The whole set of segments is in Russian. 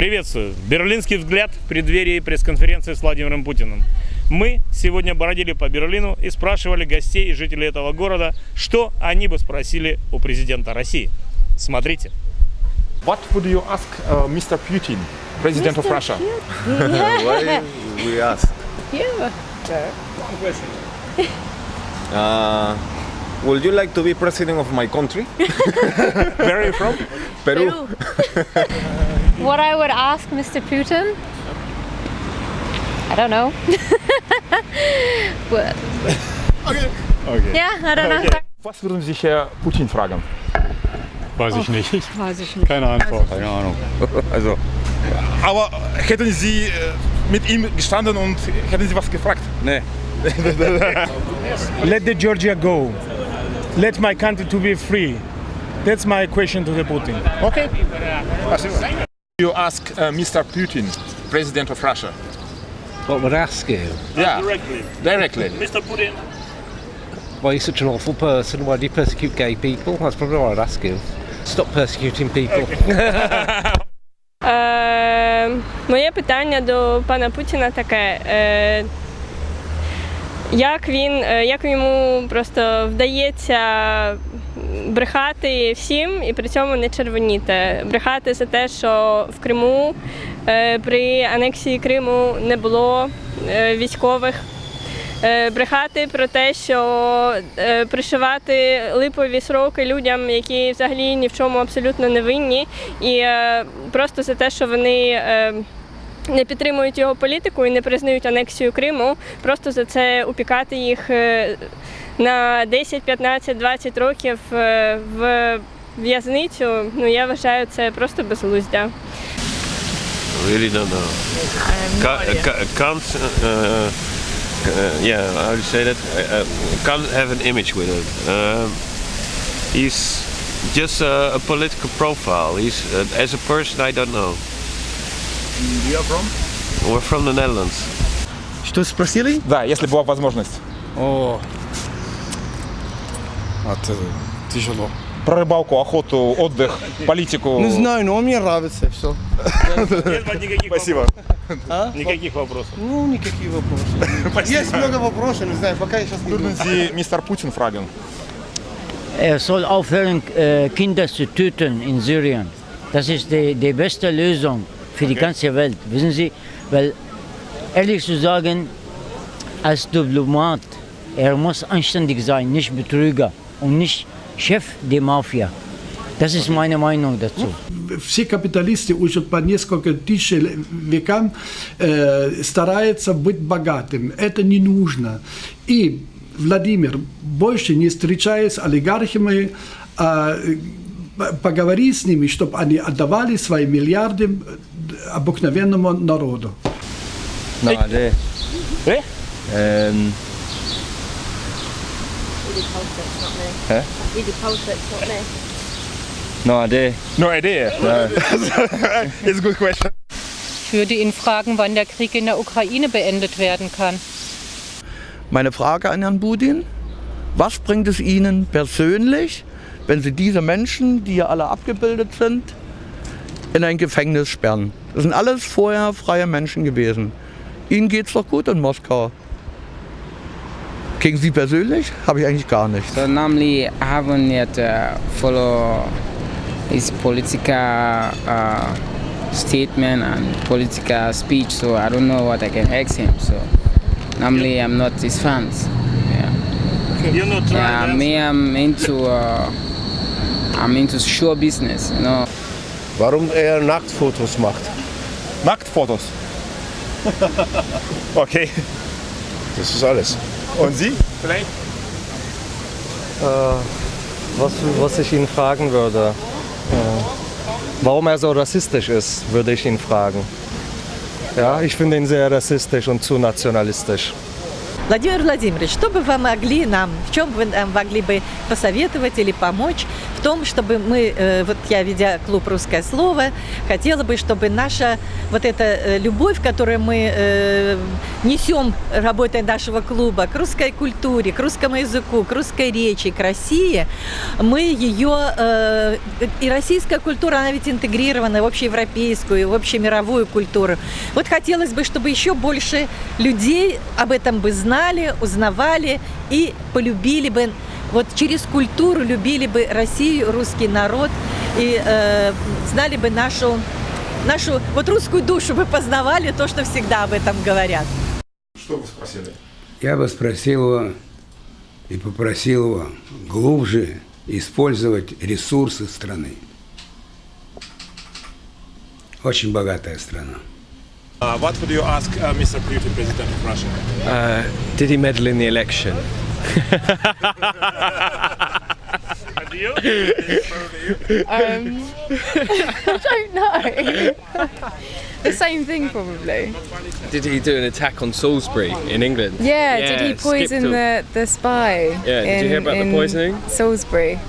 Приветствую! Берлинский взгляд в преддверии пресс-конференции с Владимиром Путиным. Мы сегодня бродили по Берлину и спрашивали гостей и жителей этого города, что они бы спросили у президента России. Смотрите. What would you ask uh, Mr. Putin, President of Russia? Why we ask? Yeah. Uh, would you like to be president of my country? Where are you from? Peru. What I would ask Mr. Putin? I don't know. What- Okay. yeah, I don't know. Was würden Sie Herr Putin fragen? Weiß ich nicht. Weiß ich nicht. Keine Antwort. Keine Ahnung. Also, Aber hätten Sie äh, mit ihm gestanden und hätten Sie was gefragt? ne. let the Georgia go. Let my country to be free. That's my question to the Putin. Okay. Спасибо. You ask uh, Mr. Putin, President of Russia. What would I ask you? Yeah, Directly. directly. Mr. Putin. Why are you such an awful person? Why do you persecute gay people? That's probably what I'd ask you. Stop persecuting people. Е, моє питання до пана Путіна таке. Е, як він, е, як йому просто вдається брехати всім і при цьому не червоніти? Брехати за те, що в Криму е, при анексії Криму не було е, військових. Е, Брехати про те, що пришивати липові сроки людям, які взагалі ні в чому абсолютно не винні, і просто за те, що вони не підтримують його політику і не признають анексію Криму, просто за це упікати їх на 10, 15, 20 років в в'язницю. Ну я вважаю це просто безглуздя. Really can't, uh, uh, yeah, how do you say that? Uh, uh, can't have an image with it. Um, he's just a, a political profile. He's uh, as a person, I don't know. You are from? We're from the Netherlands. Что спросили? Да, если была возможность. О, это тяжело. Про рыбалку, охоту, отдых, политику. Не знаю, но мне нравится все. Нет никаких Спасибо. вопросов. Никаких вопросов. Ну, никакие вопросы. Есть много вопросов, не знаю, пока я сейчас не Würden Sie Mr. Putin fragen? Er soll aufhören, äh, Kinder zu töten in Syrien. Das ist die, die beste Lösung für die ganze Welt. Wissen Sie, weil ehrlich zu sagen, als Diplomat, er muss anständig sein, nicht Betrüger Und nicht Chef der Mafia. Das ist meine Meinung dazu. все капиталисты уже по несколько тысяч векам э, стараются быть богатым. Это не нужно. И Владимир больше не встречаясь с олигархами, а э, поговори с ними, чтобы они отдавали свои миллиарды обыкновенному народу. Nej, det... Eh? Øhm, Hä? nej, det... No idea. It's a good question. Ich würde ihn fragen, wann der Krieg in der Ukraine beendet werden kann. Meine Frage an Herrn Budin, was bringt es Ihnen persönlich, wenn Sie diese Menschen, die hier alle abgebildet sind, in ein Gefängnis sperren? Das sind alles vorher freie Menschen gewesen. Ihnen geht es doch gut in Moskau. Gegen Sie persönlich habe ich eigentlich gar nichts. So normally I haven't yet uh, follow his political uh, statement and political speech, so I don't know what I can ask him. So normally I'm not his fans. Yeah. You're not Yeah, trying me I'm into uh, I'm into show business, you know. Warum er Nacktfotos macht? Nacktfotos. Okay. Das ist alles. Und Sie? Vielleicht? Was, was ich ihn fragen würde, äh, warum er so rassistisch ist, würde ich ihn fragen. Ja, ich finde ihn sehr rassistisch und zu nationalistisch. Владимир Владимирович, что бы вы могли нам, в чем вы нам могли бы посоветовать или помочь в том, чтобы мы, э, вот я, ведя клуб «Русское слово», хотела бы, чтобы наша вот эта э, любовь, которую мы э, несем, работая нашего клуба, к русской культуре, к русскому языку, к русской речи, к России, мы ее, и российская культура, она ведь интегрирована в общеевропейскую, в общемировую культуру. Вот хотелось бы, чтобы еще больше людей об этом бы знали, узнавали и полюбили бы, вот через культуру любили бы Россию, русский народ и э, знали бы нашу, нашу вот русскую душу бы познавали, то, что всегда об этом говорят. Что вы спросили? Я бы спросил его и попросил его глубже использовать ресурсы страны. Очень богатая страна. Uh, what would you ask uh, Mr. Putin, President of Russia? Uh, did he meddle in the election? And you? Um, I don't know. the same thing, probably. Did he do an attack on Salisbury in England? Yeah, did he skipped poison him. the, the spy? Yeah, did you hear about the in poisoning? Salisbury.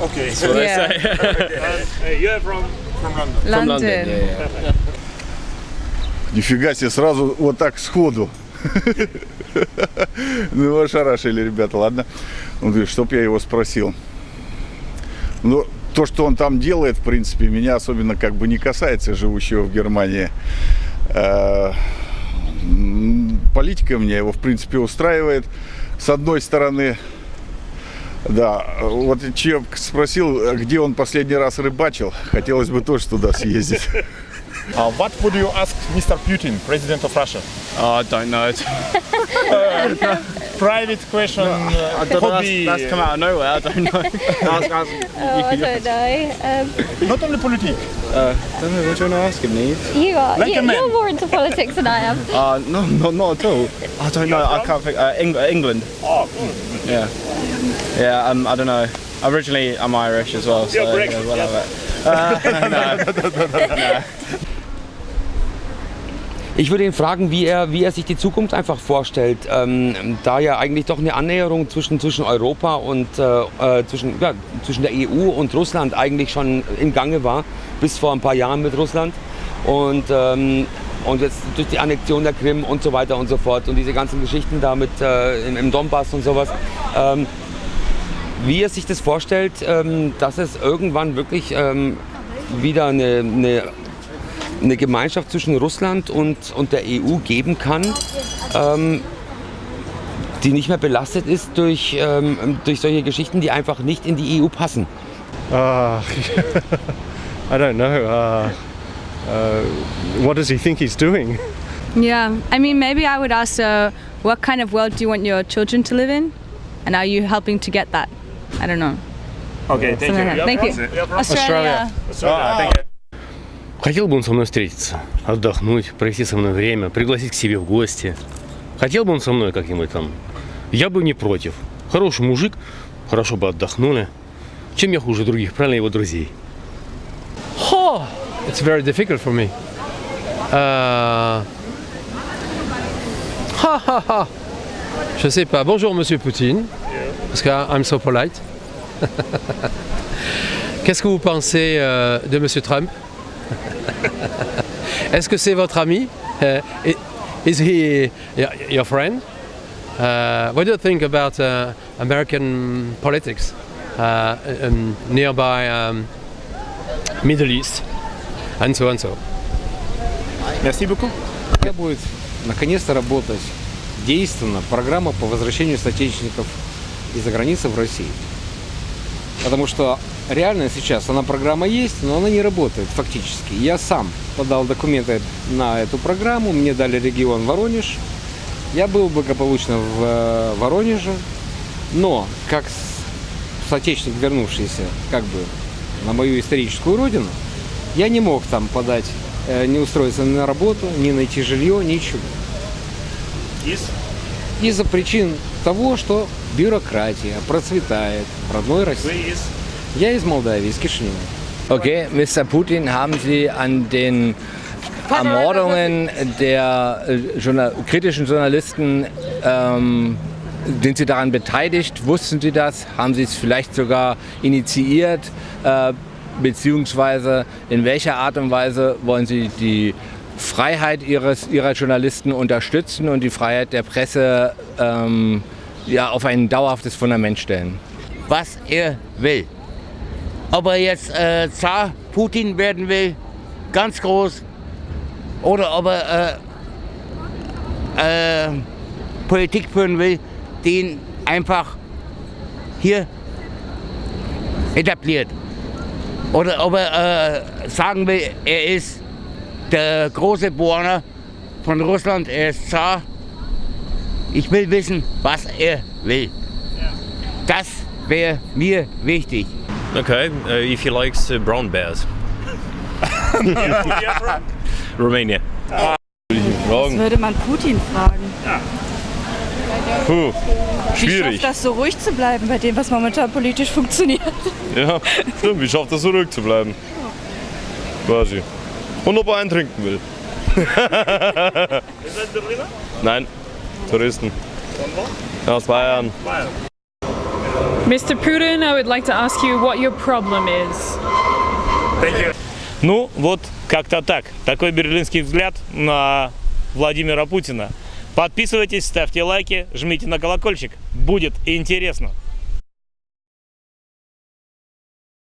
Okay. That's what Yeah. I say. And, uh, you're from From London. From London. London, yeah, yeah. Нифига себе, сразу вот так сходу. Ну, его ошарашили, ребята, ладно. Он говорит, чтоб я его спросил. Ну, то, что он там делает, в принципе, меня особенно как бы не касается, живущего в Германии. М, Политика меня его, в принципе, устраивает. С одной стороны, да, вот человек спросил, где он последний раз рыбачил. Хотелось бы тоже туда съездить. Uh, what would you ask Mr. Putin, President of Russia? Oh, I don't know. Uh, private question, uh, I don't know, hobby. that's, that's come out of nowhere. I don't know. ask, ask, Oh, I don't know. Um, Not only politics. Uh, don't know. What do you want to ask him, Neve? you are. Like you, you're more into politics than I am. Uh, no, no, not at all. I don't know. I can't think. Uh, Eng- England. Oh, Yeah. Yeah. Um, I don't know. Originally, I'm Irish as well. So You're Brexit, yeah, we'll yes. have it. Uh, no. no. Ich würde ihn fragen, wie er, wie er sich die Zukunft einfach vorstellt, ähm, da ja eigentlich doch eine Annäherung zwischen, zwischen Europa und äh, äh, zwischen, ja, zwischen der EU und Russland eigentlich schon im Gange war, bis vor ein paar Jahren mit Russland. Und, ähm, und jetzt durch die Annexion der Krim und so weiter und so fort und diese ganzen Geschichten da mit äh, im, im Donbass und sowas. Ähm, wie er sich das vorstellt, ähm, dass es irgendwann wirklich ähm, wieder eine, eine, eine Gemeinschaft zwischen Russland und, und der EU geben kann, ähm, die nicht mehr belastet ist durch, ähm, durch solche Geschichten, die einfach nicht in die EU passen. Uh, I don't know. Uh, uh, what does he think he's doing? Yeah, I mean, maybe I would ask, uh, what kind of world do you want your children to live in? And are you helping to get that? I don't know. Okay, thank Something you. like. Thank you. Australia. Australia, thank you. Хотел бы он со мной встретиться, отдохнуть, провести со мной время, пригласить к себе в гости. Хотел бы он со мной как-нибудь там. Я бы не против. Хороший мужик, хорошо бы отдохнули. Чем я хуже других, правильно, его друзей? Oh, it's very difficult for me. Ha ha ha. Je sais pas. Bonjour Monsieur Poutine, parce que I'm so polite. Qu'est-ce que vous pensez euh, de Monsieur Trump Est-ce que c'est votre ami Uh, Is he your friend Uh, What do you think about uh, American politics uh, um, nearby um, Middle East and so and so? Merci beaucoup. Когда будет наконец-то работать действенно программа по возвращению соотечественников из-за границы в Россию. Потому что реально сейчас она программа есть, но она не работает фактически. Я сам подал документы на эту программу, мне дали регион Воронеж. Я был благополучно в э, Воронеже, но как соотечественник, вернувшийся как бы на мою историческую родину, я не мог там подать, э, не устроиться на работу, не найти жилье, ничего. Из? Из-за причин того, что бюрократия процветает в родной России. Вы из? Ja, ist Moldawien, ist geschrieben. Okay, Mr. Putin, haben Sie an den Ermordungen der äh, journal kritischen Journalisten, ähm, sind Sie daran beteiligt? Wussten Sie das? Haben Sie es vielleicht sogar initiiert? Äh, beziehungsweise in welcher Art und Weise wollen Sie die Freiheit ihres, Ihrer Journalisten unterstützen und die Freiheit der Presse ähm, ja, auf ein dauerhaftes Fundament stellen? Was er will. Ob er jetzt äh, Zar Putin werden will, ganz groß, oder ob er äh, äh, Politik führen will, den einfach hier etabliert. Oder ob er äh, sagen will, er ist der große Borner von Russland, er ist Zar. Ich will wissen, was er will. Das wäre mir wichtig. Okay, uh, if he likes uh, brown bears. Romania. Das würde man Putin fragen. Puh, Wie schwierig. schafft das so ruhig zu bleiben bei dem, was momentan politisch funktioniert? Ja, stimmt. Wie schafft er so ruhig zu bleiben? Quasi. Und ob er einen trinken will. Nein, Touristen. Aus Bayern. Mr. Putin, I would like to ask you what your problem is. Ну, вот как-то так. Такой берлинский взгляд на Владимира Путина. Подписывайтесь, ставьте лайки, жмите на колокольчик. Будет интересно.